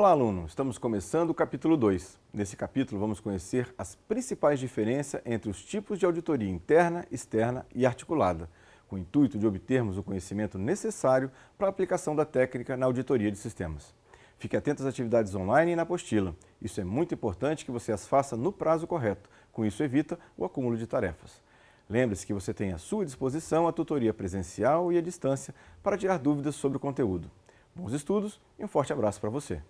Olá, aluno! Estamos começando o capítulo 2. Nesse capítulo, vamos conhecer as principais diferenças entre os tipos de auditoria interna, externa e articulada, com o intuito de obtermos o conhecimento necessário para a aplicação da técnica na auditoria de sistemas. Fique atento às atividades online e na apostila. Isso é muito importante que você as faça no prazo correto. Com isso, evita o acúmulo de tarefas. Lembre-se que você tem à sua disposição a tutoria presencial e à distância para tirar dúvidas sobre o conteúdo. Bons estudos e um forte abraço para você.